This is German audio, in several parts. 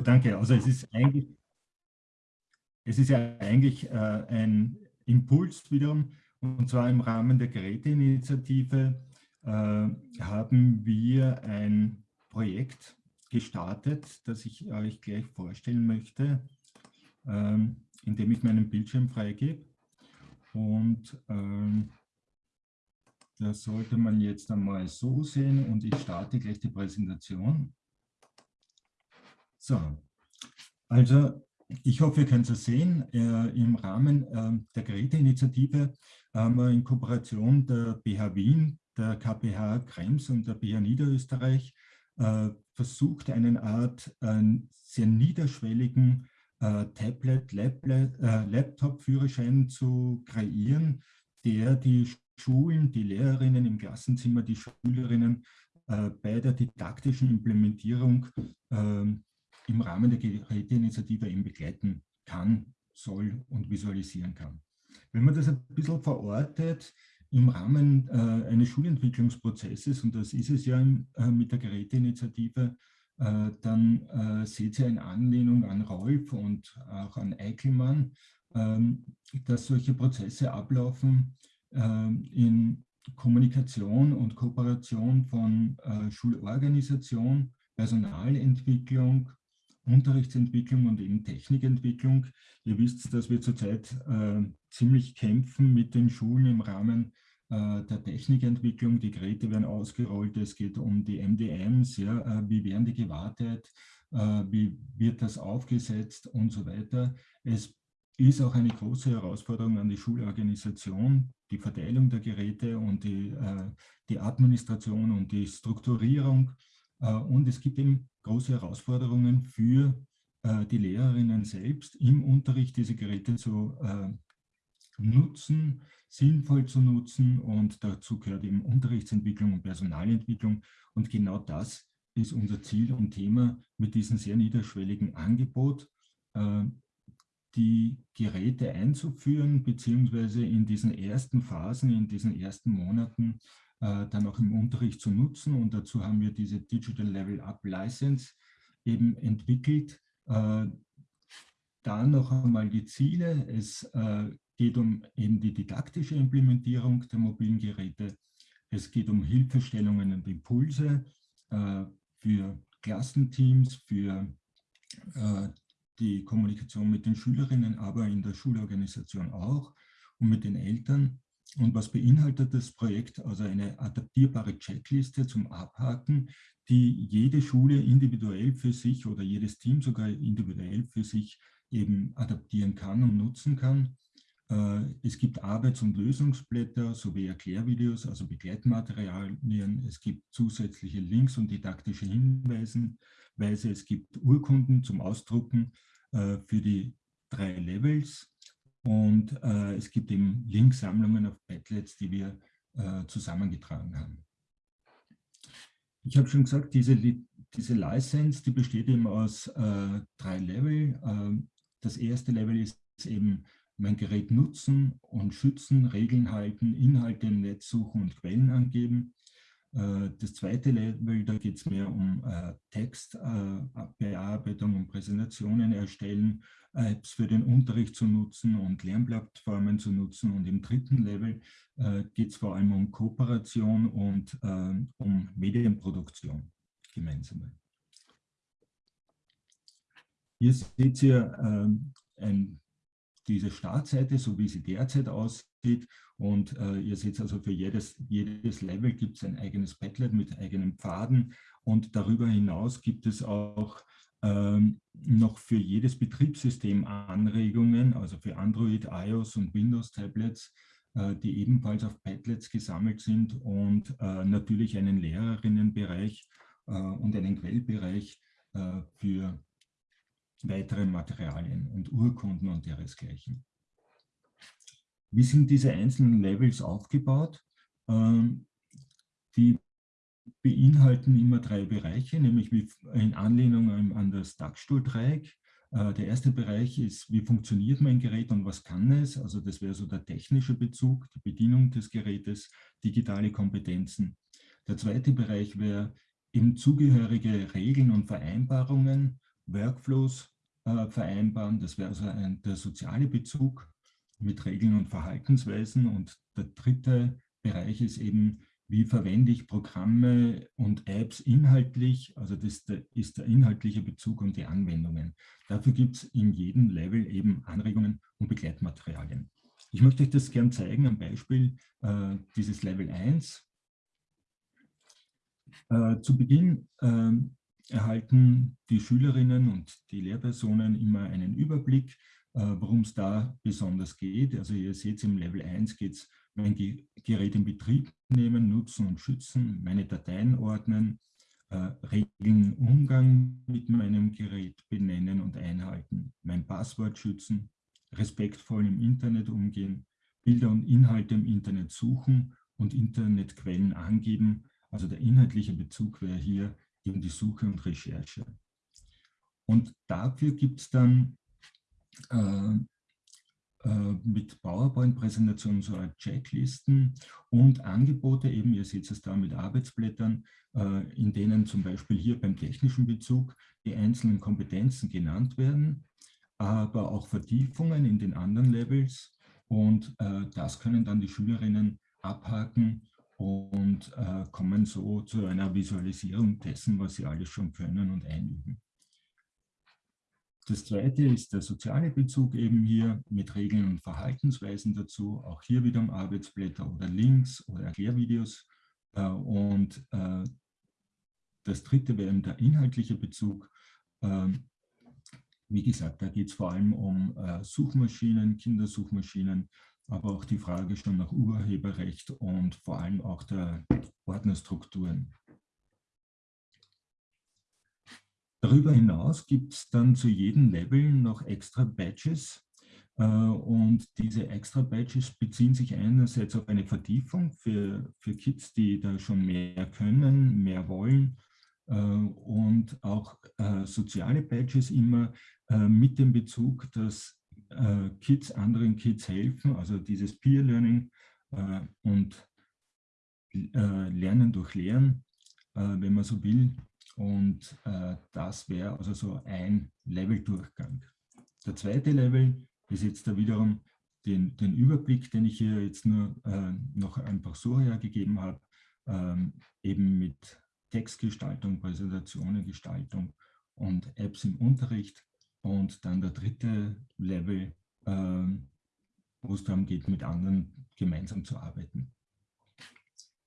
danke. Also es ist eigentlich, es ist ja eigentlich äh, ein Impuls wiederum, und zwar im Rahmen der Geräteinitiative äh, haben wir ein Projekt gestartet, das ich euch gleich vorstellen möchte, äh, indem ich meinen Bildschirm freigebe. Und ähm, das sollte man jetzt einmal so sehen und ich starte gleich die Präsentation. So, also ich hoffe, ihr könnt es sehen. Äh, Im Rahmen äh, der Geräteinitiative haben wir in Kooperation der BH Wien, der KPH Krems und der BH Niederösterreich äh, versucht, eine Art äh, sehr niederschwelligen äh, Tablet, äh, zu kreieren, der die Schulen, die Lehrerinnen im Klassenzimmer, die Schülerinnen bei der didaktischen Implementierung ähm, im Rahmen der Geräteinitiative eben begleiten kann, soll und visualisieren kann. Wenn man das ein bisschen verortet im Rahmen äh, eines Schulentwicklungsprozesses, und das ist es ja im, äh, mit der Geräteinitiative, äh, dann äh, seht ihr in Anlehnung an Rolf und auch an Eichelmann, ähm, dass solche Prozesse ablaufen ähm, in Kommunikation und Kooperation von äh, Schulorganisation, Personalentwicklung, Unterrichtsentwicklung und eben Technikentwicklung. Ihr wisst, dass wir zurzeit äh, ziemlich kämpfen mit den Schulen im Rahmen äh, der Technikentwicklung. Die Geräte werden ausgerollt, es geht um die MDMs, ja, äh, wie werden die gewartet, äh, wie wird das aufgesetzt und so weiter. Es ist auch eine große Herausforderung an die Schulorganisation, die Verteilung der Geräte und die, äh, die Administration und die Strukturierung. Äh, und es gibt eben große Herausforderungen für äh, die Lehrerinnen selbst, im Unterricht diese Geräte zu äh, nutzen, sinnvoll zu nutzen. Und dazu gehört eben Unterrichtsentwicklung und Personalentwicklung. Und genau das ist unser Ziel und Thema mit diesem sehr niederschwelligen Angebot, die Geräte einzuführen, beziehungsweise in diesen ersten Phasen, in diesen ersten Monaten dann auch im Unterricht zu nutzen. Und dazu haben wir diese Digital Level Up License eben entwickelt. Äh, da noch einmal die Ziele. Es äh, geht um eben die didaktische Implementierung der mobilen Geräte. Es geht um Hilfestellungen und Impulse äh, für Klassenteams, für äh, die Kommunikation mit den Schülerinnen, aber in der Schulorganisation auch und mit den Eltern. Und was beinhaltet das Projekt? Also eine adaptierbare Checkliste zum Abhaken, die jede Schule individuell für sich oder jedes Team sogar individuell für sich eben adaptieren kann und nutzen kann. Äh, es gibt Arbeits- und Lösungsblätter sowie Erklärvideos, also Begleitmaterialien. Es gibt zusätzliche Links und didaktische Hinweise. Es gibt Urkunden zum Ausdrucken äh, für die drei Levels und äh, es gibt eben Linksammlungen auf Padlets, die wir äh, zusammengetragen haben. Ich habe schon gesagt, diese, diese License, die besteht eben aus äh, drei Level. Äh, das erste Level ist eben mein Gerät nutzen und schützen, Regeln halten, Inhalte im Netz suchen und Quellen angeben. Äh, das zweite Level, da geht es mehr um äh, Textbearbeitung äh, und Präsentationen erstellen, Apps für den Unterricht zu nutzen und Lernplattformen zu nutzen. Und im dritten Level geht es vor allem um Kooperation und um Medienproduktion gemeinsam. Hier seht ihr ein diese Startseite, so wie sie derzeit aussieht. Und äh, ihr seht also, für jedes, jedes Level gibt es ein eigenes Padlet mit eigenen Pfaden. Und darüber hinaus gibt es auch ähm, noch für jedes Betriebssystem Anregungen, also für Android, iOS und Windows-Tablets, äh, die ebenfalls auf Padlets gesammelt sind und äh, natürlich einen Lehrerinnenbereich äh, und einen Quellbereich äh, für weitere Materialien und Urkunden und ihresgleichen. Wie sind diese einzelnen Levels aufgebaut? Ähm, die beinhalten immer drei Bereiche, nämlich in Anlehnung an das Dachstuhldreieck. Äh, der erste Bereich ist, wie funktioniert mein Gerät und was kann es? Also das wäre so der technische Bezug, die Bedienung des Gerätes, digitale Kompetenzen. Der zweite Bereich wäre eben zugehörige Regeln und Vereinbarungen, Workflows äh, vereinbaren. Das wäre also ein, der soziale Bezug mit Regeln und Verhaltensweisen. Und der dritte Bereich ist eben, wie verwende ich Programme und Apps inhaltlich, also das ist der inhaltliche Bezug und die Anwendungen. Dafür gibt es in jedem Level eben Anregungen und Begleitmaterialien. Ich möchte euch das gern zeigen am Beispiel äh, dieses Level 1. Äh, zu Beginn äh, erhalten die Schülerinnen und die Lehrpersonen immer einen Überblick, worum es da besonders geht. Also ihr seht, im Level 1 geht es, mein Gerät in Betrieb nehmen, nutzen und schützen, meine Dateien ordnen, äh, Regeln Umgang mit meinem Gerät benennen und einhalten, mein Passwort schützen, respektvoll im Internet umgehen, Bilder und Inhalte im Internet suchen und Internetquellen angeben. Also der inhaltliche Bezug wäre hier eben die Suche und Recherche. Und dafür gibt es dann äh, äh, mit PowerPoint-Präsentationen so Checklisten und Angebote, eben ihr seht es da mit Arbeitsblättern, äh, in denen zum Beispiel hier beim technischen Bezug die einzelnen Kompetenzen genannt werden, aber auch Vertiefungen in den anderen Levels und äh, das können dann die Schülerinnen abhaken und äh, kommen so zu einer Visualisierung dessen, was sie alles schon können und einüben. Das zweite ist der soziale Bezug eben hier mit Regeln und Verhaltensweisen dazu, auch hier wieder um Arbeitsblätter oder Links oder Erklärvideos. Äh, und äh, das dritte wäre der inhaltliche Bezug. Ähm, wie gesagt, da geht es vor allem um äh, Suchmaschinen, Kindersuchmaschinen, aber auch die Frage schon nach Urheberrecht und vor allem auch der Ordnerstrukturen. Darüber hinaus gibt es dann zu jedem Level noch extra Badges. Äh, und diese extra Badges beziehen sich einerseits auf eine Vertiefung für, für Kids, die da schon mehr können, mehr wollen äh, und auch äh, soziale Badges immer mit dem Bezug, dass Kids anderen Kids helfen, also dieses Peer Learning und Lernen durch Lehren, wenn man so will, und äh, das wäre also so ein Leveldurchgang. Der zweite Level ist jetzt da wiederum den, den Überblick, den ich hier jetzt nur äh, noch einfach so hergegeben habe, ähm, eben mit Textgestaltung, Präsentationengestaltung und Apps im Unterricht. Und dann der dritte Level, äh, wo es darum geht, mit anderen gemeinsam zu arbeiten.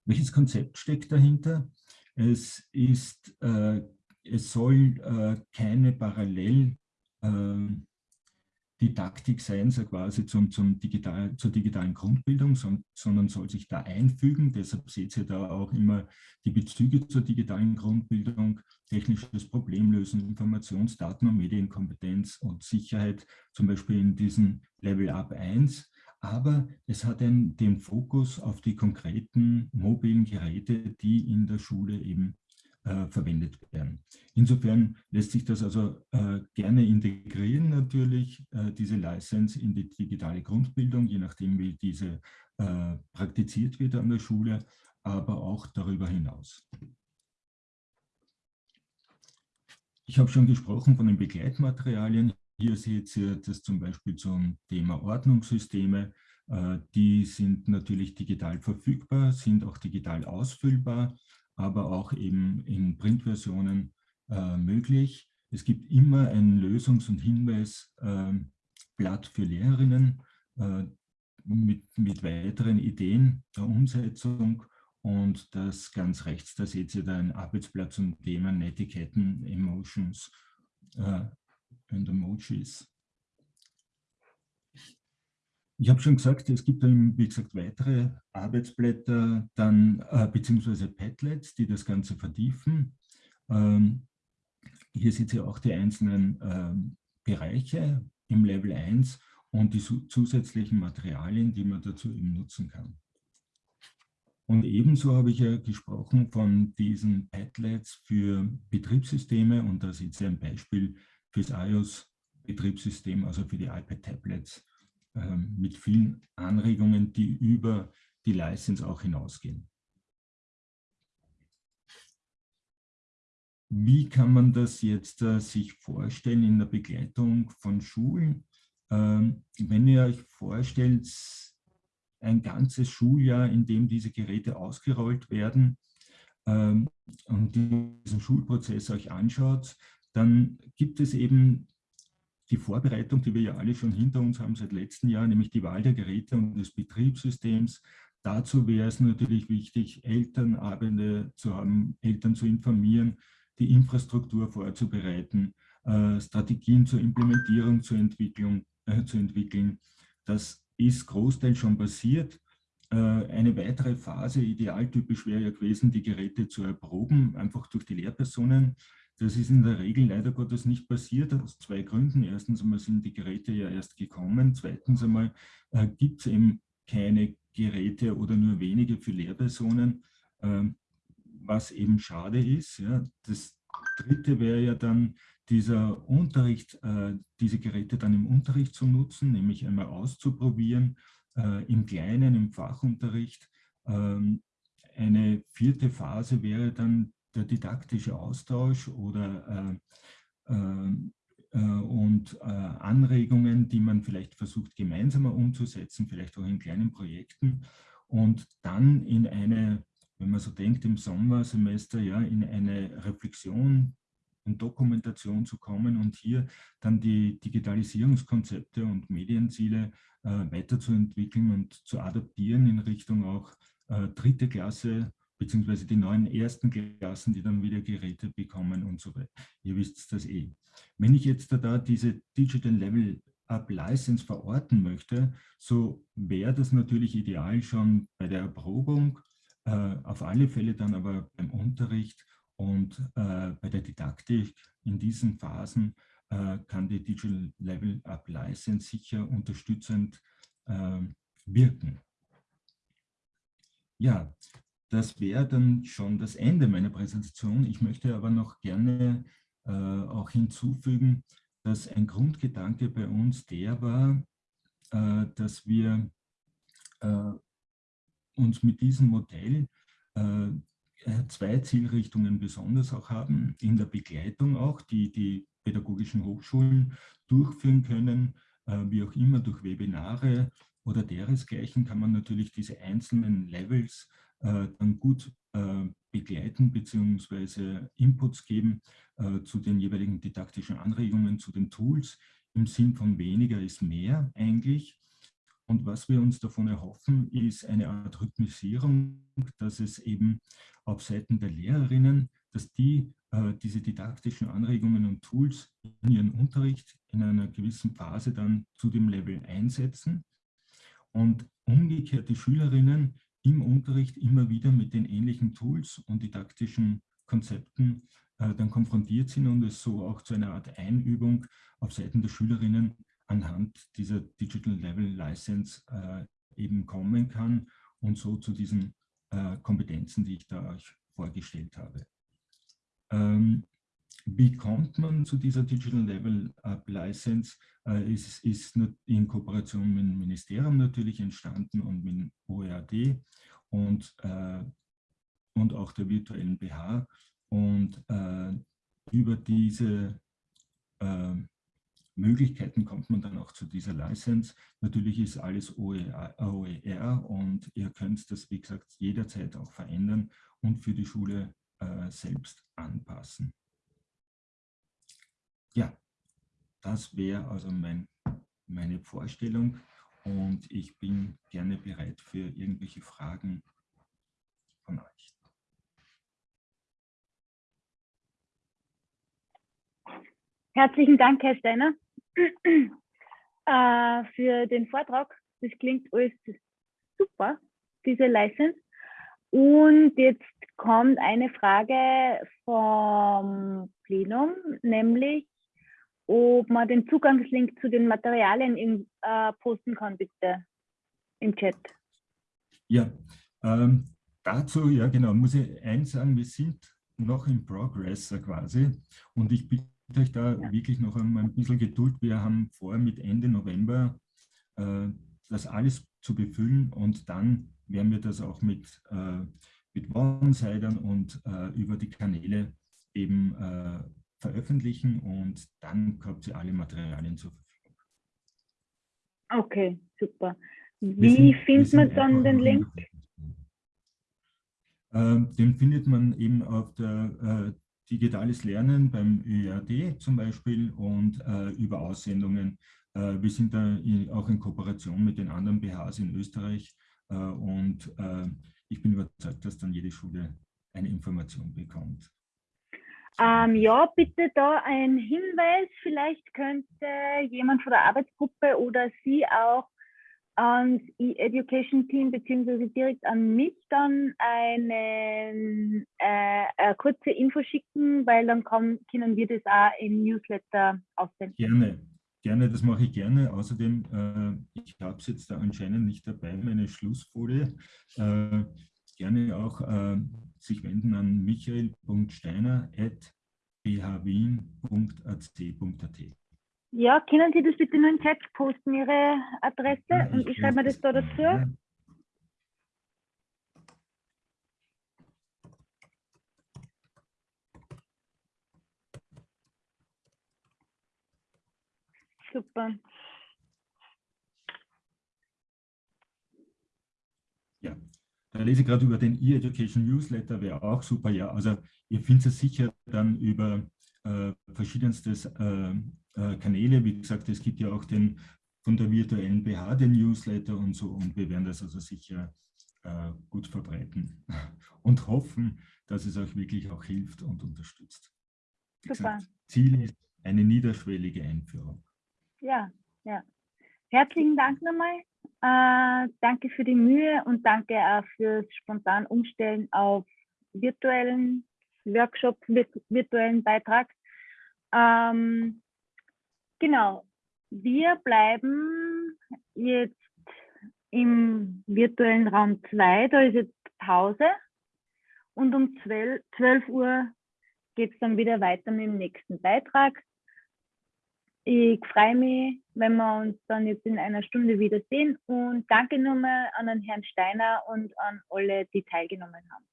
Welches Konzept steckt dahinter? Es, ist, äh, es soll äh, keine Paralleldidaktik ähm, sein, so quasi zum, zum digital, zur digitalen Grundbildung, sondern soll sich da einfügen. Deshalb seht ihr da auch immer die Bezüge zur digitalen Grundbildung, technisches Problemlösen, Informationsdaten- und Medienkompetenz und Sicherheit, zum Beispiel in diesem Level Up 1 aber es hat einen, den Fokus auf die konkreten mobilen Geräte, die in der Schule eben äh, verwendet werden. Insofern lässt sich das also äh, gerne integrieren natürlich, äh, diese License in die digitale Grundbildung, je nachdem wie diese äh, praktiziert wird an der Schule, aber auch darüber hinaus. Ich habe schon gesprochen von den Begleitmaterialien. Hier seht ihr das zum Beispiel zum Thema Ordnungssysteme. Äh, die sind natürlich digital verfügbar, sind auch digital ausfüllbar, aber auch eben in Printversionen äh, möglich. Es gibt immer ein Lösungs- und Hinweisblatt für Lehrerinnen äh, mit, mit weiteren Ideen der Umsetzung und das ganz rechts, da seht ihr da ein Arbeitsblatt zum Thema Netiquetten, Emotions and Emojis. Ich habe schon gesagt, es gibt dann, wie gesagt, weitere Arbeitsblätter, dann äh, beziehungsweise Padlets, die das Ganze vertiefen. Ähm, hier seht ihr auch die einzelnen ähm, Bereiche im Level 1 und die zusätzlichen Materialien, die man dazu eben nutzen kann. Und ebenso habe ich ja gesprochen von diesen Padlets für Betriebssysteme und da seht ihr ein Beispiel fürs iOS-Betriebssystem, also für die iPad-Tablets ähm, mit vielen Anregungen, die über die License auch hinausgehen. wie kann man das jetzt äh, sich vorstellen in der Begleitung von Schulen? Ähm, wenn ihr euch vorstellt, ein ganzes Schuljahr, in dem diese Geräte ausgerollt werden ähm, und diesen Schulprozess euch anschaut, dann gibt es eben die Vorbereitung, die wir ja alle schon hinter uns haben seit letztem Jahr, nämlich die Wahl der Geräte und des Betriebssystems. Dazu wäre es natürlich wichtig, Elternabende zu haben, Eltern zu informieren, die Infrastruktur vorzubereiten, äh, Strategien zur Implementierung zur Entwicklung, äh, zu entwickeln. Das ist großteils schon passiert. Äh, eine weitere Phase, idealtypisch wäre ja gewesen, die Geräte zu erproben, einfach durch die Lehrpersonen. Das ist in der Regel leider Gottes nicht passiert, aus zwei Gründen. Erstens einmal sind die Geräte ja erst gekommen. Zweitens einmal äh, gibt es eben keine Geräte oder nur wenige für Lehrpersonen, äh, was eben schade ist. Ja. Das dritte wäre ja dann dieser Unterricht, äh, diese Geräte dann im Unterricht zu nutzen, nämlich einmal auszuprobieren, äh, im Kleinen, im Fachunterricht. Ähm, eine vierte Phase wäre dann der didaktische Austausch oder äh, äh, äh, und äh, Anregungen, die man vielleicht versucht gemeinsamer umzusetzen, vielleicht auch in kleinen Projekten. Und dann in eine, wenn man so denkt, im Sommersemester ja in eine Reflexion und Dokumentation zu kommen und hier dann die Digitalisierungskonzepte und Medienziele äh, weiterzuentwickeln und zu adaptieren in Richtung auch dritte Klasse beziehungsweise die neuen ersten Klassen, die dann wieder Geräte bekommen und so weiter. Ihr wisst das eh. Wenn ich jetzt da diese Digital Level Up License verorten möchte, so wäre das natürlich ideal schon bei der Erprobung, äh, auf alle Fälle dann aber beim Unterricht und äh, bei der Didaktik in diesen Phasen äh, kann die Digital Level Up License sicher unterstützend äh, wirken. Ja, das wäre dann schon das Ende meiner Präsentation. Ich möchte aber noch gerne äh, auch hinzufügen, dass ein Grundgedanke bei uns der war, äh, dass wir äh, uns mit diesem Modell äh, zwei Zielrichtungen besonders auch haben, in der Begleitung auch, die die pädagogischen Hochschulen durchführen können, äh, wie auch immer durch Webinare oder deresgleichen kann man natürlich diese einzelnen Levels äh, dann gut äh, begleiten bzw. Inputs geben äh, zu den jeweiligen didaktischen Anregungen, zu den Tools im Sinn von weniger ist mehr eigentlich. Und was wir uns davon erhoffen, ist eine Art Rhythmisierung, dass es eben auf Seiten der Lehrerinnen, dass die äh, diese didaktischen Anregungen und Tools in ihren Unterricht in einer gewissen Phase dann zu dem Level einsetzen und umgekehrt die Schülerinnen im Unterricht immer wieder mit den ähnlichen Tools und didaktischen Konzepten äh, dann konfrontiert sind und es so auch zu einer Art Einübung auf Seiten der Schülerinnen anhand dieser Digital Level License äh, eben kommen kann und so zu diesen äh, Kompetenzen, die ich da euch vorgestellt habe. Ähm, wie kommt man zu dieser Digital Level Up License? Äh, ist, ist in Kooperation mit dem Ministerium natürlich entstanden und mit dem OERD und, äh, und auch der virtuellen BH. Und äh, über diese äh, Möglichkeiten kommt man dann auch zu dieser License. Natürlich ist alles OER, OER und ihr könnt das, wie gesagt, jederzeit auch verändern und für die Schule äh, selbst anpassen. Ja, das wäre also mein, meine Vorstellung und ich bin gerne bereit für irgendwelche Fragen von euch. Herzlichen Dank, Herr Steiner, äh, für den Vortrag. Das klingt alles super, diese License. Und jetzt kommt eine Frage vom Plenum, nämlich ob man den Zugangslink zu den Materialien in, äh, posten kann, bitte, im Chat. Ja, ähm, dazu, ja genau, muss ich eins sagen, wir sind noch in Progress quasi und ich bitte euch da ja. wirklich noch einmal ein bisschen Geduld. Wir haben vor, mit Ende November äh, das alles zu befüllen und dann werden wir das auch mit, äh, mit One-Sidern und äh, über die Kanäle eben äh, veröffentlichen und dann habt ihr alle Materialien zur Verfügung. Okay, super. Wie sind, findet man dann den Link? Ähm, den findet man eben auf der äh, Digitales Lernen beim ÖRD zum Beispiel und äh, über Aussendungen. Äh, wir sind da in, auch in Kooperation mit den anderen BHs in Österreich äh, und äh, ich bin überzeugt, dass dann jede Schule eine Information bekommt. Ähm, ja, bitte da ein Hinweis. Vielleicht könnte jemand von der Arbeitsgruppe oder Sie auch ans E-Education-Team beziehungsweise direkt an mich dann eine, äh, eine kurze Info schicken, weil dann kann, können wir das auch im Newsletter aussenden. Gerne, gerne, das mache ich gerne. Außerdem, äh, ich habe es jetzt da anscheinend nicht dabei, meine Schlussfolie. Äh, gerne auch äh, sich wenden an michael.steiner.bhwien.ac.at. Ja, können Sie das bitte nur in den Chat posten, Ihre Adresse? Ja, und ich schreibe mir das da dazu. Ja. Super. Ja, da lese ich gerade über den E-Education Newsletter, wäre auch super. Ja, also ihr findet es sicher dann über äh, verschiedenstes äh, äh, Kanäle. Wie gesagt, es gibt ja auch den von der virtuellen BH, den Newsletter und so. Und wir werden das also sicher äh, gut verbreiten und hoffen, dass es euch wirklich auch hilft und unterstützt. Wie Super. Gesagt, Ziel ist eine niederschwellige Einführung. Ja, ja. Herzlichen Dank nochmal. Äh, danke für die Mühe und danke auch fürs spontan Umstellen auf virtuellen Workshop, virtuellen Beitrag. Ähm, Genau. Wir bleiben jetzt im virtuellen Raum 2. Da ist jetzt Pause. Und um 12, 12 Uhr geht es dann wieder weiter mit dem nächsten Beitrag. Ich freue mich, wenn wir uns dann jetzt in einer Stunde wiedersehen und danke nochmal an den Herrn Steiner und an alle, die teilgenommen haben.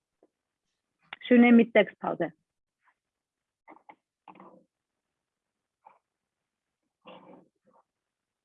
Schöne Mittagspause.